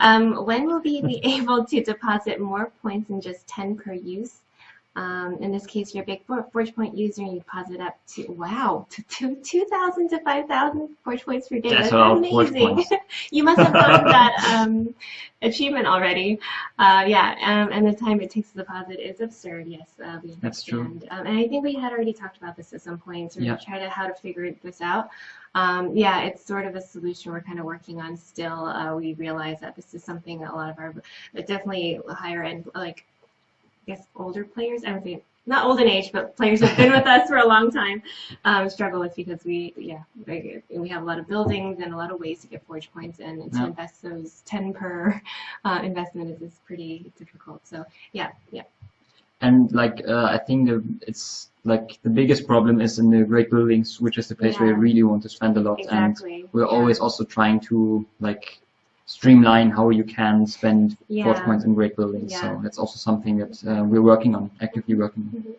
Um, when will we be able to deposit more points than just 10 per use? Um, in this case, you're a big Forge Point user and you deposit up to, wow, to 2,000 to 5,000 Forge Points per day. That's, That's amazing. you must have gotten that um, achievement already. Uh, yeah, um, and the time it takes to deposit is absurd, yes. Uh, we That's true. Um, and I think we had already talked about this at some point, sort yeah. of try to how to figure this out. Um, yeah, it's sort of a solution we're kind of working on still. Uh, we realize that this is something that a lot of our, definitely higher end, like guess older players, I would say not old in age, but players who've been with us for a long time um, struggle with because we, yeah, we have a lot of buildings and a lot of ways to get forge points, and to yeah. invest those 10 per uh, investment is, is pretty difficult. So yeah, yeah. And like uh, I think the, it's like the biggest problem is in the great buildings, which is the place yeah. where you really want to spend a lot, exactly. and we're yeah. always also trying to like streamline how you can spend yeah. forge points in great buildings. Yeah. So that's also something that uh, we're working on, actively working on. Mm -hmm.